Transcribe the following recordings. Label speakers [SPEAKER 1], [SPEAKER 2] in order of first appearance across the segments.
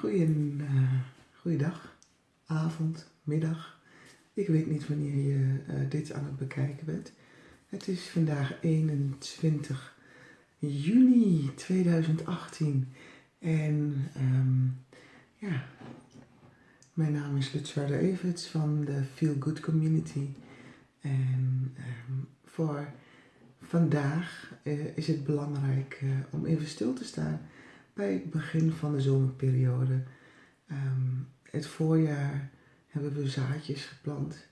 [SPEAKER 1] Goeien, uh, goeiedag, avond, middag. Ik weet niet wanneer je uh, dit aan het bekijken bent. Het is vandaag 21 juni 2018 en um, ja, mijn naam is Lutsarda Everts van de Feel Good Community. En um, voor vandaag uh, is het belangrijk om even stil te staan bij het begin van de zomerperiode. Um, het voorjaar hebben we zaadjes geplant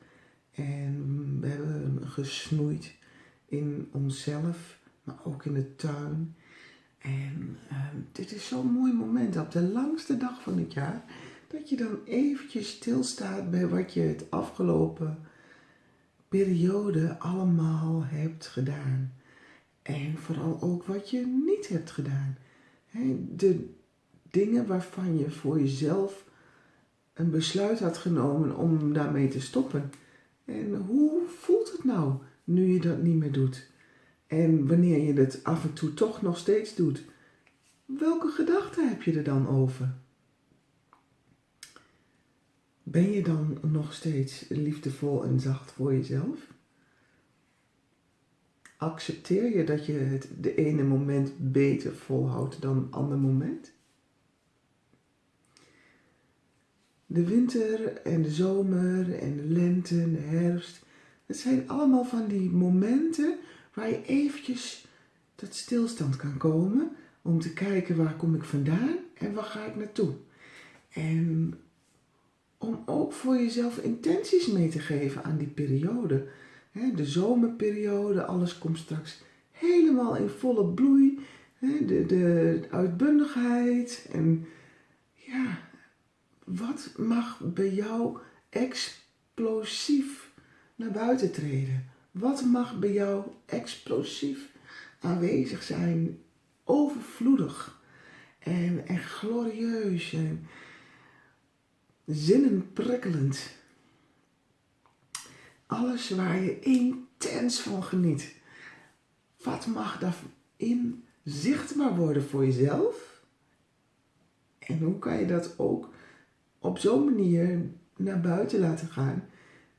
[SPEAKER 1] en we hebben gesnoeid in onszelf, maar ook in de tuin. En um, dit is zo'n mooi moment op de langste dag van het jaar, dat je dan eventjes stilstaat bij wat je het afgelopen periode allemaal hebt gedaan. En vooral ook wat je niet hebt gedaan de dingen waarvan je voor jezelf een besluit had genomen om daarmee te stoppen. En hoe voelt het nou nu je dat niet meer doet? En wanneer je het af en toe toch nog steeds doet, welke gedachten heb je er dan over? Ben je dan nog steeds liefdevol en zacht voor jezelf? Accepteer je dat je het de ene moment beter volhoudt dan een ander moment? De winter en de zomer en de lente en de herfst, het zijn allemaal van die momenten waar je eventjes tot stilstand kan komen om te kijken waar kom ik vandaan en waar ga ik naartoe. En om ook voor jezelf intenties mee te geven aan die periode de zomerperiode, alles komt straks helemaal in volle bloei. De, de uitbundigheid en ja, wat mag bij jou explosief naar buiten treden? Wat mag bij jou explosief aanwezig zijn, overvloedig en, en glorieus en zinnenprikkelend? Alles waar je intens van geniet. Wat mag daarin zichtbaar worden voor jezelf? En hoe kan je dat ook op zo'n manier naar buiten laten gaan,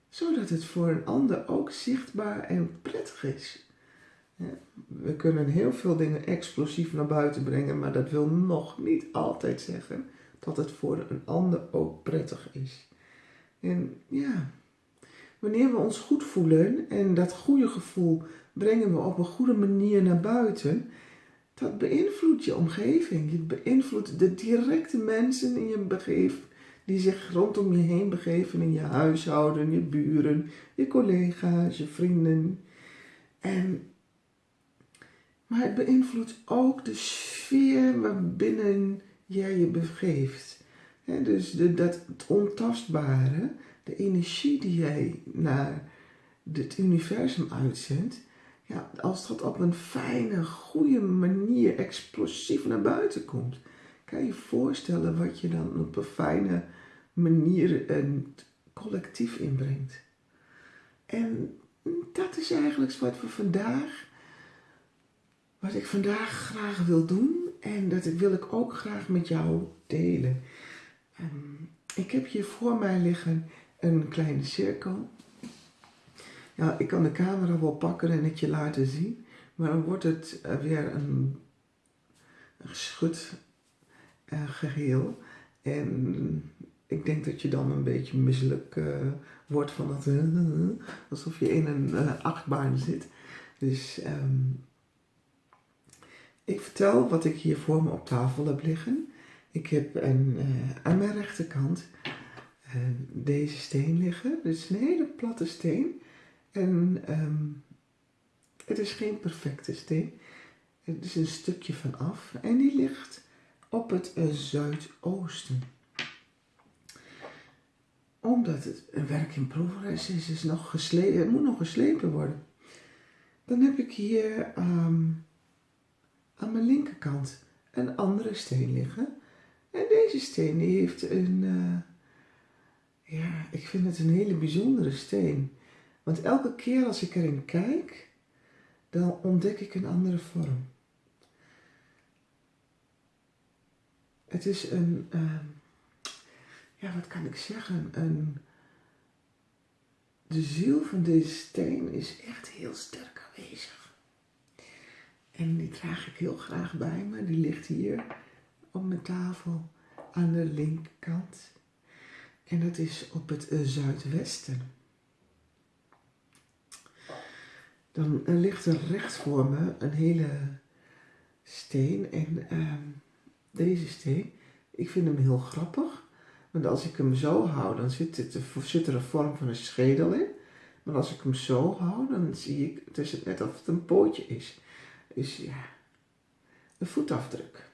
[SPEAKER 1] zodat het voor een ander ook zichtbaar en prettig is? We kunnen heel veel dingen explosief naar buiten brengen, maar dat wil nog niet altijd zeggen dat het voor een ander ook prettig is. En ja, Wanneer we ons goed voelen en dat goede gevoel brengen we op een goede manier naar buiten, dat beïnvloedt je omgeving. Het beïnvloedt de directe mensen in je begeven, die zich rondom je heen begeven in je huishouden, je buren, je collega's, je vrienden. En, maar het beïnvloedt ook de sfeer waarbinnen jij je begeeft. dus de, dat ontastbare, de energie die jij naar het universum uitzendt, ja, als dat op een fijne, goede manier explosief naar buiten komt, kan je je voorstellen wat je dan op een fijne manier een collectief inbrengt. En dat is eigenlijk wat we vandaag, wat ik vandaag graag wil doen en dat wil ik ook graag met jou delen. Um, ik heb hier voor mij liggen een kleine cirkel. Ja, ik kan de camera wel pakken en het je laten zien, maar dan wordt het eh, weer een, geschud uh, geheel. En ik denk dat je dan een beetje misselijk uh, wordt van dat, alsof je in een achtbaan zit. Dus um, ik vertel wat ik hier voor me op tafel heb liggen. Ik heb een, aan mijn rechterkant deze steen liggen. Dit is een hele platte steen. En um, het is geen perfecte steen. Het is een stukje van af. En die ligt op het uh, zuidoosten. Omdat het een werk in progress is, is nog geslepen, het moet nog geslepen worden. Dan heb ik hier um, aan mijn linkerkant een andere steen liggen. En deze steen die heeft een... Uh, ja, ik vind het een hele bijzondere steen. Want elke keer als ik erin kijk, dan ontdek ik een andere vorm. Het is een, uh, ja, wat kan ik zeggen? Een, de ziel van deze steen is echt heel sterk aanwezig. En die draag ik heel graag bij me. Die ligt hier op mijn tafel aan de linkerkant. En dat is op het uh, zuidwesten. Dan uh, ligt er recht voor me een hele steen. En uh, deze steen, ik vind hem heel grappig. Want als ik hem zo hou, dan zit, het, er een vorm van een schedel in. Maar als ik hem zo hou, dan zie ik, het is net alsof het een pootje is. Dus ja, een voetafdruk.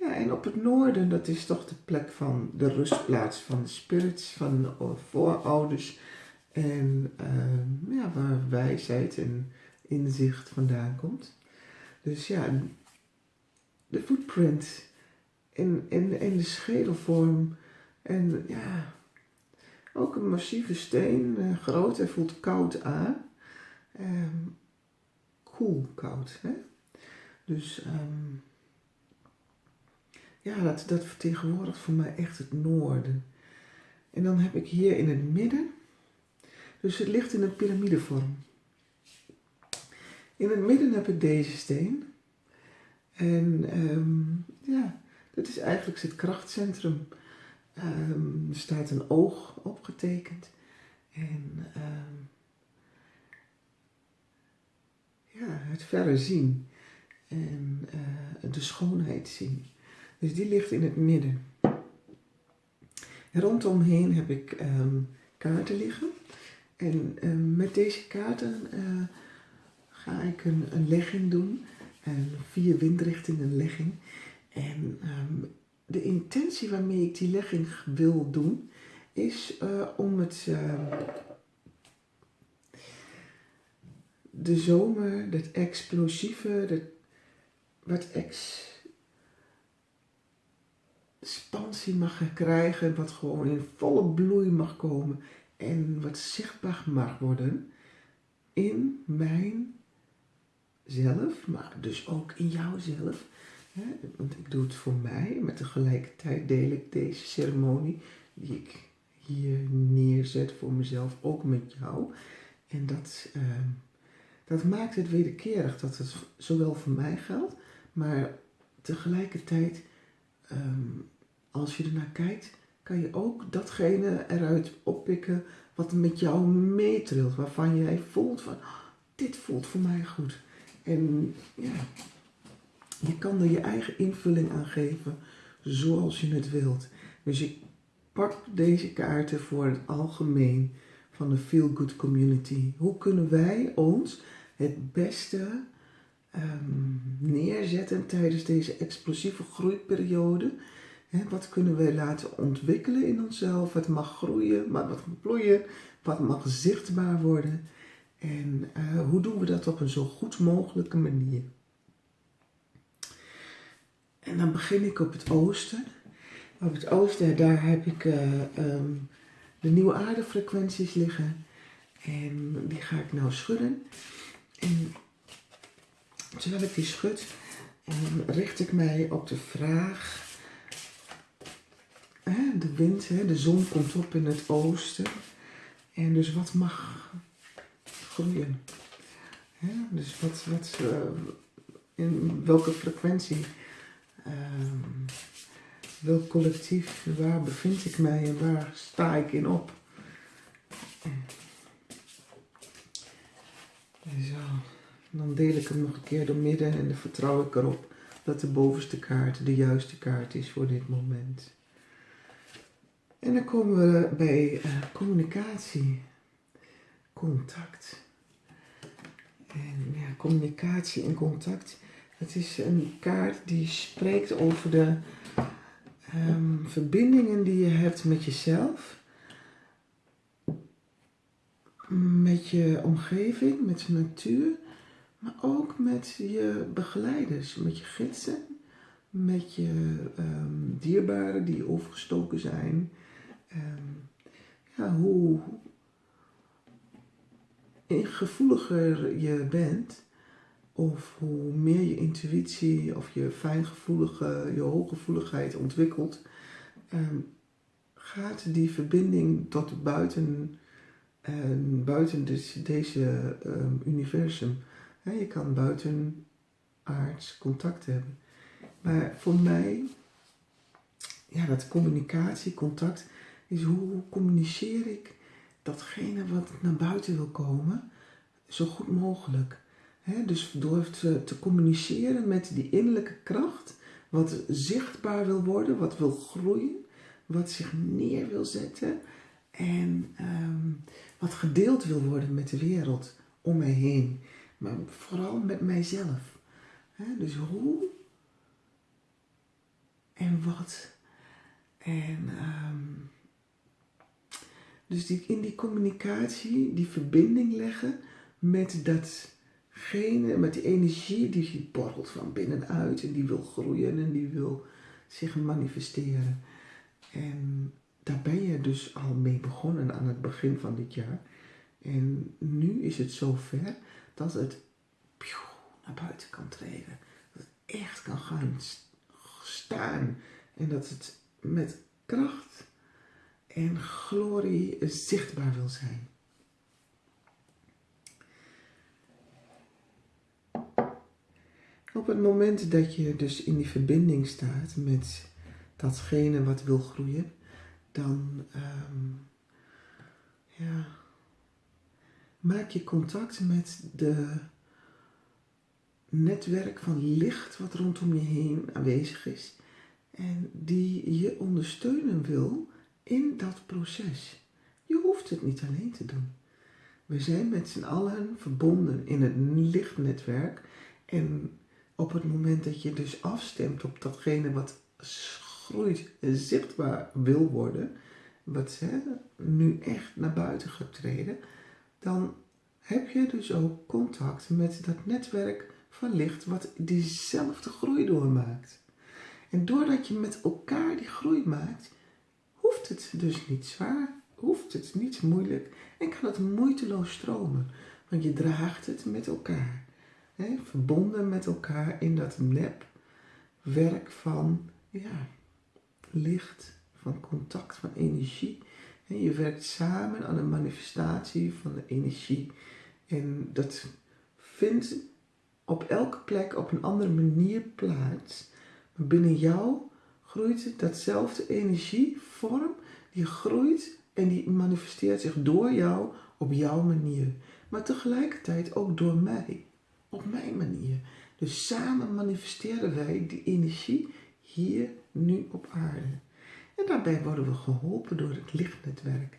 [SPEAKER 1] Ja, en op het noorden, dat is toch de plek van de rustplaats van de spirits, van de voorouders. En uh, ja, waar wijsheid en inzicht vandaan komt. Dus ja, de footprint in, in, in de schedelvorm. En ja, ook een massieve steen, uh, groot en voelt koud aan. Um, koel koud, hè. Dus um, ja, dat, dat vertegenwoordigt voor mij echt het noorden. En dan heb ik hier in het midden, dus het ligt in een piramidevorm. In het midden heb ik deze steen. En um, ja, dat is eigenlijk het krachtcentrum. Um, er staat een oog opgetekend. En um, ja, het verre zien. En uh, de schoonheid zien. Dus die ligt in het midden. En rondomheen heb ik um, kaarten liggen. En um, met deze kaarten uh, ga ik een, een legging doen. Een vier windrichtingen legging. En um, de intentie waarmee ik die legging wil doen, is uh, om het de zomer, dat explosieve, wat ex expansie mag krijgen, wat gewoon in volle bloei mag komen en wat zichtbaar mag worden in mijn zelf, maar dus ook in jouzelf. Want ik doe het voor mij, maar tegelijkertijd deel ik deze ceremonie die ik hier neerzet voor mezelf, ook met jou. En dat, uh, dat maakt het wederkerig dat het zowel voor mij geldt, maar tegelijkertijd um, als je ernaar kijkt, kan je ook datgene eruit oppikken wat met jou meetrilt. Waarvan jij voelt van, oh, dit voelt voor mij goed. En ja, je kan er je eigen invulling aan geven zoals je het wilt. Dus ik pak deze kaarten voor het algemeen van de Feel Good Community. Hoe kunnen wij ons het beste um, neerzetten tijdens deze explosieve groeiperiode? wat kunnen we laten ontwikkelen in onszelf? Wat mag groeien, wat mag bloeien, wat mag zichtbaar worden? En uh, hoe doen we dat op een zo goed mogelijke manier? En dan begin ik op het oosten. Op het oosten, daar heb ik uh, um, de nieuwe aardefrequenties liggen. En die ga ik nou schudden. En terwijl ik die schud, richt ik mij op de vraag de wind, de zon komt op in het oosten. En dus wat mag groeien? Dus wat, wat uh, in welke frequentie, uh, welk collectief, waar bevind ik mij en waar sta ik in op? Zo, dan deel ik hem nog een keer door midden en dan vertrouw ik erop dat de bovenste kaart de juiste kaart is voor dit moment. En dan komen we bij uh, communicatie, contact. En ja, communicatie en contact, het is een kaart die spreekt over de um, verbindingen die je hebt met jezelf, met je omgeving, met de natuur, maar ook met je begeleiders, met je gidsen, met je um, dierbaren die overgestoken zijn, um, ja, hoe gevoeliger je bent, of hoe meer je intuïtie of je fijngevoelige, je hooggevoeligheid ontwikkelt, um, gaat die verbinding tot buiten, uh, buiten dus deze universum. Je kan buiten aards contact hebben. Maar voor mij, ja, dat communicatie, contact, is hoe communiceer ik datgene wat naar buiten wil komen, zo goed mogelijk. dus door te, te communiceren met die innerlijke kracht, wat zichtbaar wil worden, wat wil groeien, wat zich neer wil zetten en ehm, wat gedeeld wil worden met de wereld om mij heen, maar vooral met mijzelf. dus hoe en wat. En um, dus die, in die communicatie, die verbinding leggen met datgene, met die energie die borrelt van binnenuit en die wil groeien en die wil zich manifesteren. En daar ben je dus al mee begonnen aan het begin van dit jaar. En nu is het zover dat het naar buiten kan treden. Dat het echt kan gaan staan. En dat het met kracht en glorie zichtbaar wil zijn. Op het moment dat je dus in die verbinding staat met datgene wat wil groeien, dan um, ja, maak je contact met de netwerk van licht wat rondom je heen aanwezig is en die je ondersteunen wil in dat proces. Je hoeft het niet alleen te doen. We zijn met z'n allen verbonden in het lichtnetwerk en op het moment dat je dus afstemt op datgene wat groeit zichtbaar wil worden, wat hè, nu echt naar buiten gaat treden, dan heb je dus ook contact met dat netwerk van licht wat diezelfde groei doormaakt. En doordat je met elkaar die groei maakt, hoeft het dus niet zwaar, hoeft het niet moeilijk en kan het moeiteloos stromen. Want je draagt het met elkaar. Hè, verbonden met elkaar in dat nepwerk van ja, licht, van contact, van energie. Je werkt samen aan de manifestatie van de energie. En dat vindt op elke plek op een andere manier plaats. Binnen jou groeit datzelfde energievorm, die groeit en die manifesteert zich door jou op jouw manier. Maar tegelijkertijd ook door mij, op mijn manier. Dus samen manifesteren wij die energie hier, nu op aarde. En daarbij worden we geholpen door het lichtnetwerk.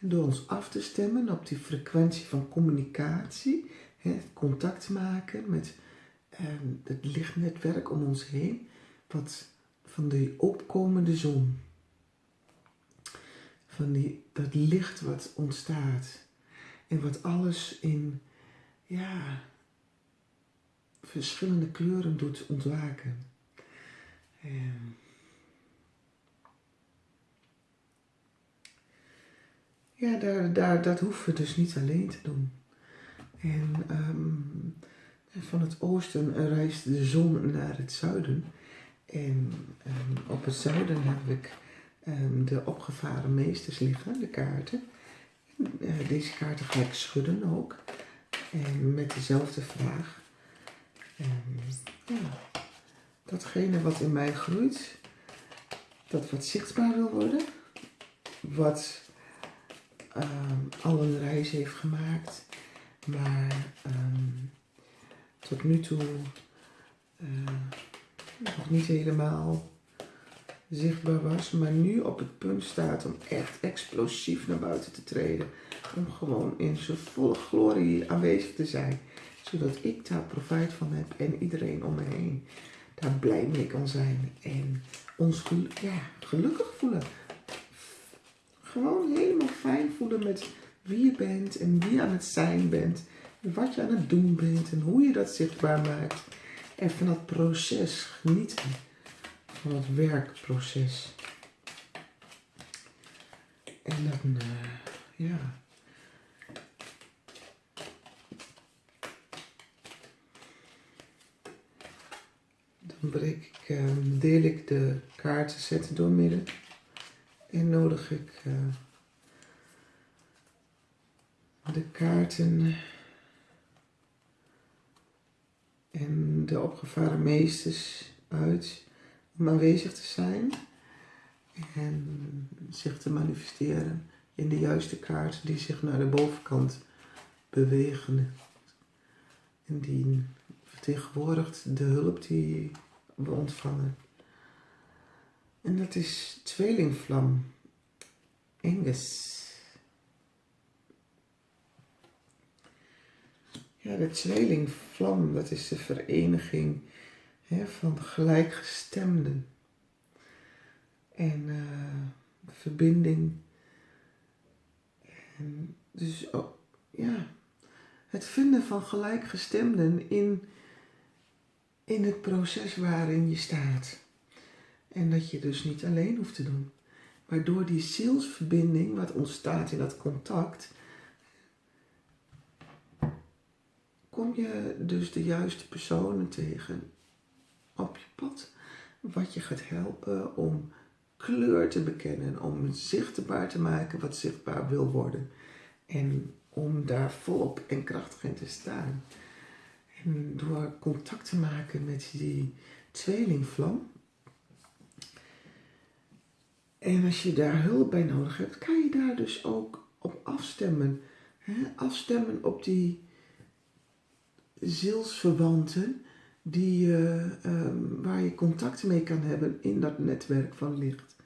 [SPEAKER 1] En door ons af te stemmen op die frequentie van communicatie, het contact maken met eh, het lichtnetwerk om ons heen, wat van die opkomende zon. Van die, dat licht wat ontstaat. En wat alles in, ja, verschillende kleuren doet ontwaken. En ja, daar, daar, dat hoeven we dus niet alleen te doen. En um, van het oosten reist de zon naar het zuiden. En um, op het zuiden heb ik um, de opgevaren meesters liggen, de kaarten. Uh, deze kaarten ga ik schudden ook. En met dezelfde vraag. Ja, datgene wat in mij groeit, dat wat zichtbaar wil worden, wat al een reis heeft gemaakt, maar tot nu toe uh, nog niet helemaal zichtbaar was, maar nu op het punt staat om echt explosief naar buiten te treden. Om gewoon in zijn volle glorie aanwezig te zijn, zodat ik daar profijt van heb en iedereen om me heen daar blij mee kan zijn en ons ja, gelukkig voelen. Gewoon helemaal fijn voelen met wie je bent en wie je aan het zijn bent. wat je aan het doen bent en hoe je dat zichtbaar maakt. En van dat proces genieten. Van het werkproces. En dan, uh, ja. Dan breek ik, uh, deel ik de kaarten zetten door midden. En nodig ik uh, de kaarten en de opgevaren meesters uit om aanwezig te zijn en zich te manifesteren in de juiste kaart die zich naar de bovenkant bewegen. En die vertegenwoordigt de hulp die we ontvangen. En dat is tweelingvlam. Enges. Ja, de tweelingvlam, dat is de vereniging hè, van gelijkgestemden. En uh, verbinding. Dus, oh, ja, het vinden van gelijkgestemden in, in het proces waarin je staat. En dat je dus niet alleen hoeft te doen. Maar door die zielsverbinding, wat ontstaat in dat contact, kom je dus de juiste personen tegen op je pad. Wat je gaat helpen om kleur te bekennen, om zichtbaar te maken wat zichtbaar wil worden. En om daar volop en krachtig in te staan. En door contact te maken met die tweelingvlam. En als je daar hulp bij nodig hebt, kan je daar dus ook op afstemmen. Afstemmen op die zielsverwanten die, uh, waar je contact mee kan hebben in dat netwerk van licht.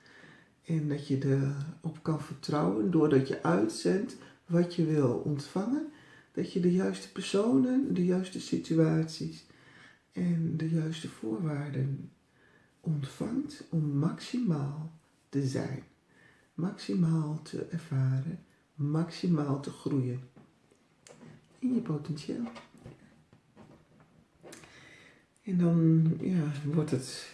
[SPEAKER 1] En dat je erop kan vertrouwen doordat je uitzendt wat je wil ontvangen, dat je de juiste personen, de juiste situaties en de juiste voorwaarden ontvangt om maximaal te zijn, maximaal te ervaren, maximaal te groeien in je potentieel. En dan ja, wordt het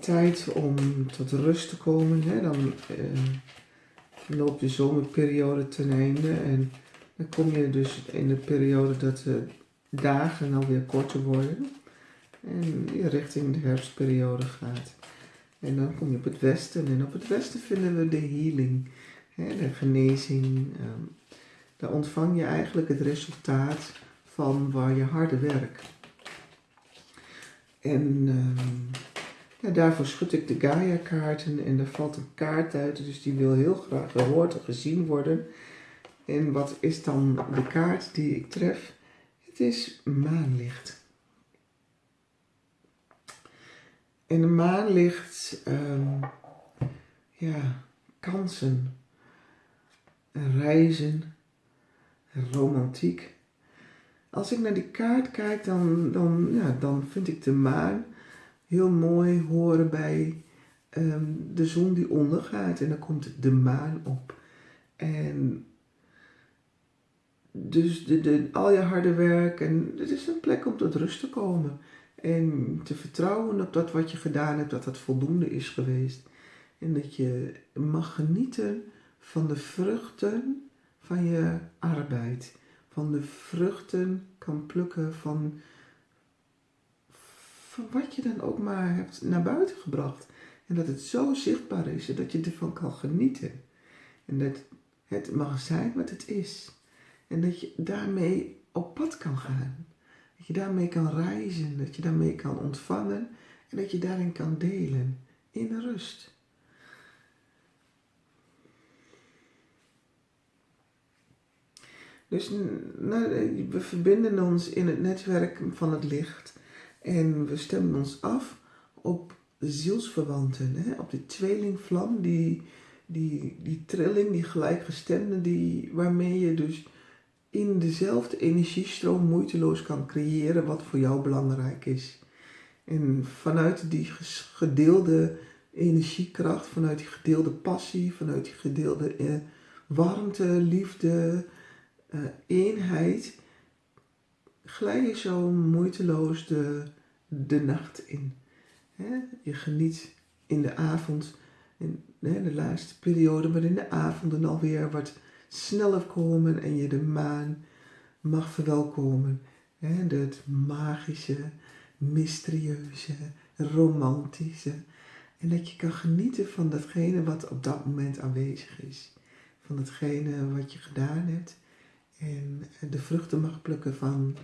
[SPEAKER 1] tijd om tot rust te komen. Hè? Dan eh, loopt de zomerperiode ten einde en dan kom je dus in de periode dat de dagen alweer korter worden en je richting de herfstperiode gaat. En dan kom je op het westen en op het westen vinden we de healing, hè, de genezing. Um, daar ontvang je eigenlijk het resultaat van waar je harde werk. En um, ja, daarvoor schud ik de Gaia-kaarten en er valt een kaart uit, dus die wil heel graag gehoord en gezien worden. En wat is dan de kaart die ik tref? Het is maanlicht. En de maanlicht, um, ja, kansen, reizen, romantiek. Als ik naar die kaart kijk, dan, dan, ja, dan vind ik de maan heel mooi horen bij ehm, de zon die ondergaat en dan komt de maan op. En dus de, de, al je harde werk en het is een plek om tot rust te komen. En te vertrouwen op dat wat je gedaan hebt, dat dat voldoende is geweest. En dat je mag genieten van de vruchten van je arbeid. Van de vruchten kan plukken van van wat je dan ook maar hebt naar buiten gebracht. En dat het zo zichtbaar is en dat je ervan kan genieten. En dat het mag zijn wat het is. En dat je daarmee op pad kan gaan. Dat je daarmee kan reizen, dat je daarmee kan ontvangen en dat je daarin kan delen in rust. Dus nou, we verbinden ons in het netwerk van het licht. En we stemmen ons af op zielsverwanten, hè? op de tweelingvlam, die, die, die trilling, die gelijkgestemde, die, waarmee je dus in dezelfde energiestroom moeiteloos kan creëren wat voor jou belangrijk is. En vanuit die gedeelde energiekracht, vanuit die gedeelde passie, vanuit die gedeelde eh, warmte, liefde, eh, eenheid, glij je zo moeiteloos de, de nacht in. Je geniet in de avond, in de laatste periode, waarin de avonden alweer wat sneller komen en je de maan mag verwelkomen. Het magische, mysterieuze, romantische. En dat je kan genieten van datgene wat op dat moment aanwezig is. Van datgene wat je gedaan hebt. En de vruchten mag plukken van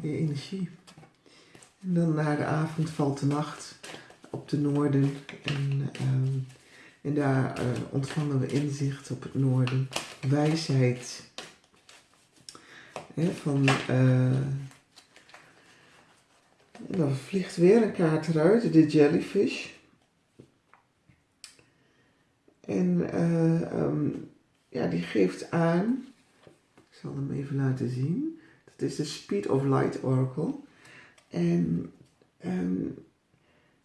[SPEAKER 1] je energie. En dan na de avond valt de nacht op de noorden. En, ehm, en daar uh, ontvangen we inzicht op het noorden. Wijsheid. He, van, uh, dan vliegt weer een kaart eruit, de jellyfish. En uh, ja, die geeft aan, ik zal hem even laten zien. Dat is de Speed of Light Oracle. En um,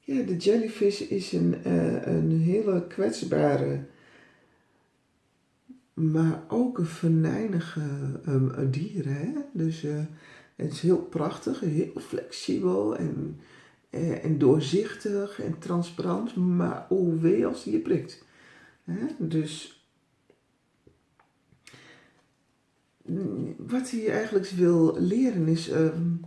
[SPEAKER 1] ja, de jellyfish is een, uh, een hele kwetsbare, maar ook een venijnige um, dier. Hè? Dus uh, het is heel prachtig, heel flexibel en, uh, en doorzichtig en transparant, maar oh wee als die je prikt. Hè? Dus wat hij eigenlijk wil leren is um,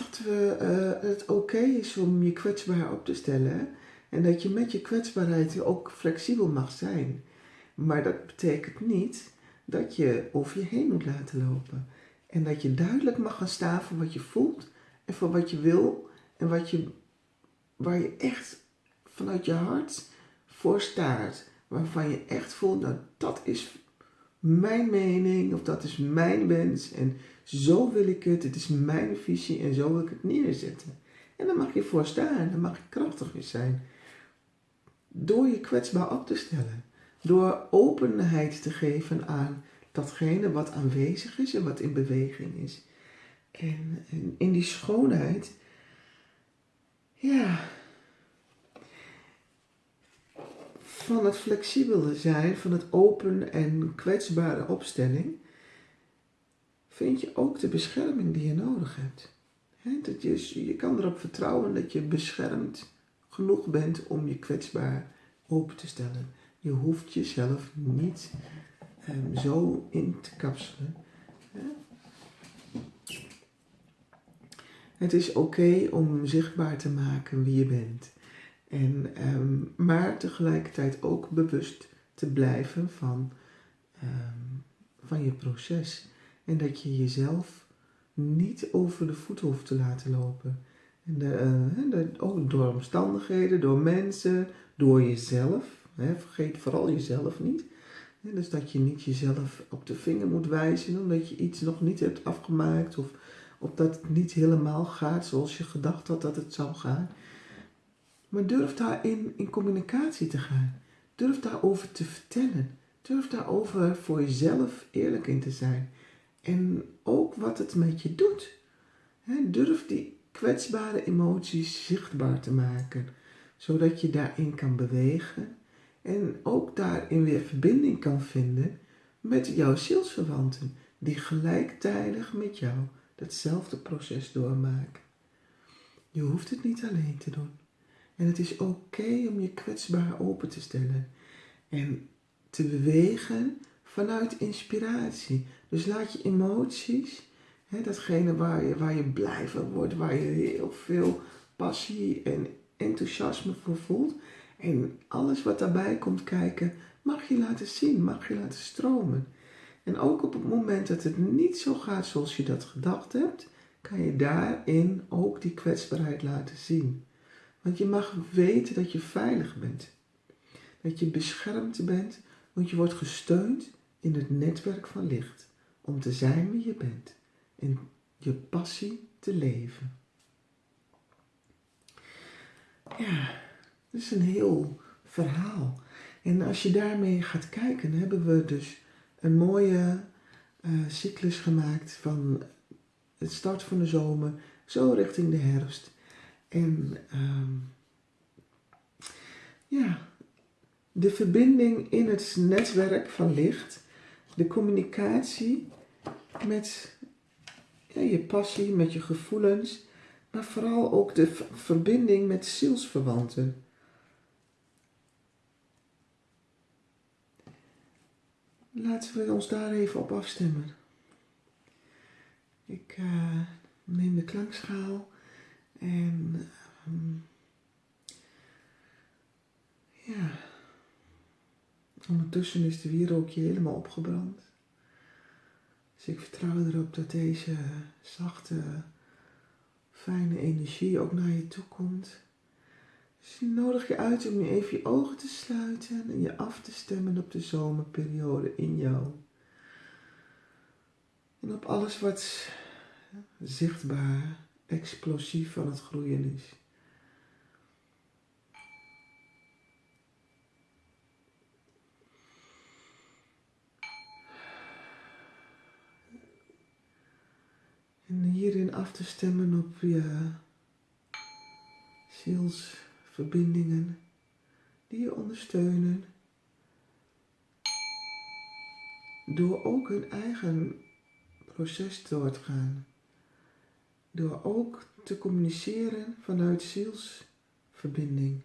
[SPEAKER 1] dat we, uh, het oké is om je kwetsbaar op te stellen. En dat je met je kwetsbaarheid ook flexibel mag zijn. Maar dat betekent niet dat je over je heen moet laten lopen. En dat je duidelijk mag gaan staan voor wat je voelt en voor wat je wil. En wat je, waar je echt vanuit je hart voor staat. Waarvan je echt voelt, nou dat is mijn mening of dat is mijn wens en zo wil ik het, het is mijn visie en zo wil ik het neerzetten. En dan mag je voor staan, dan mag je krachtig in zijn. Door je kwetsbaar op te stellen, door openheid te geven aan datgene wat aanwezig is en wat in beweging is. En, en in die schoonheid, ja, van het flexibele zijn, van het open en kwetsbare opstelling, vind je ook de bescherming die je nodig hebt. dat je, je kan erop vertrouwen dat je beschermd genoeg bent om je kwetsbaar open te stellen. Je hoeft jezelf niet um, zo in te kapselen. Het is oké om zichtbaar te maken wie je bent. En, um, maar tegelijkertijd ook bewust te blijven van, um, van je proces. En dat je jezelf niet over de voet hoeft te laten lopen. En de, uh, de, door omstandigheden, door mensen, door jezelf. Hè, vergeet vooral jezelf niet. dus dat je niet jezelf op de vinger moet wijzen omdat je iets nog niet hebt afgemaakt of, of dat het niet helemaal gaat zoals je gedacht had dat het zou gaan. Maar durf daarin in communicatie te gaan. Durf daarover te vertellen. Durf daarover voor jezelf eerlijk in te zijn. En ook wat het met je doet. durf die kwetsbare emoties zichtbaar te maken. Zodat je daarin kan bewegen. En ook daarin weer verbinding kan vinden met jouw zielsverwanten. Die gelijktijdig met jou datzelfde proces doormaken. Je hoeft het niet alleen te doen. En het is oké om je kwetsbaar open te stellen. En te bewegen vanuit inspiratie. Dus laat je emoties, hè, datgene waar je, waar je blij van wordt, waar je heel veel passie en enthousiasme voor voelt. En alles wat daarbij komt kijken, mag je laten zien, mag je laten stromen. En ook op het moment dat het niet zo gaat zoals je dat gedacht hebt, kan je daarin ook die kwetsbaarheid laten zien. Want je mag weten dat je veilig bent. Dat je beschermd bent, want je wordt gesteund in het netwerk van licht. Om te zijn wie je bent en je passie te leven. Ja, dat is een heel verhaal. En als je daarmee gaat kijken, hebben we dus een mooie uh, cyclus gemaakt van het start van de zomer, zo richting de herfst. En um, ja, de verbinding in het netwerk van licht, de communicatie met ja, je passie, met je gevoelens, maar vooral ook de verbinding met zielsverwanten. Laten we ons daar even op afstemmen. Ik uh, neem de klankschaal en um, Ja. Ondertussen is de wierookje helemaal opgebrand. Dus ik vertrouw erop dat deze zachte, fijne energie ook naar je toe komt. Dus ik nodig je uit om je even je ogen te sluiten en je af te stemmen op de zomerperiode in jou. En op alles wat zichtbaar, explosief van het groeien is. En hierin af te stemmen op je zielsverbindingen die je ondersteunen. Door ook hun eigen proces door te gaan. Door ook te communiceren vanuit zielsverbinding.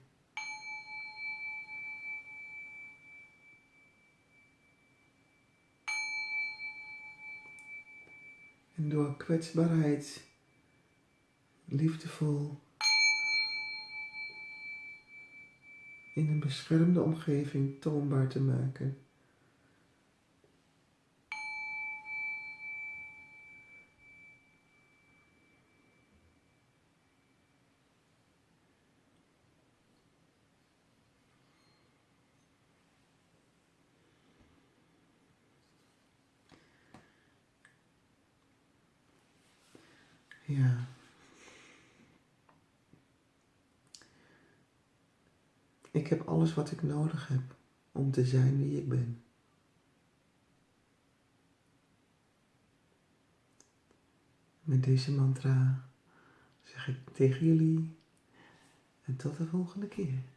[SPEAKER 1] En door kwetsbaarheid, liefdevol, in een beschermde omgeving toonbaar te maken. Ja. Ik heb alles wat ik nodig heb om te zijn wie ik ben. Met deze mantra zeg ik tegen jullie en tot de volgende keer.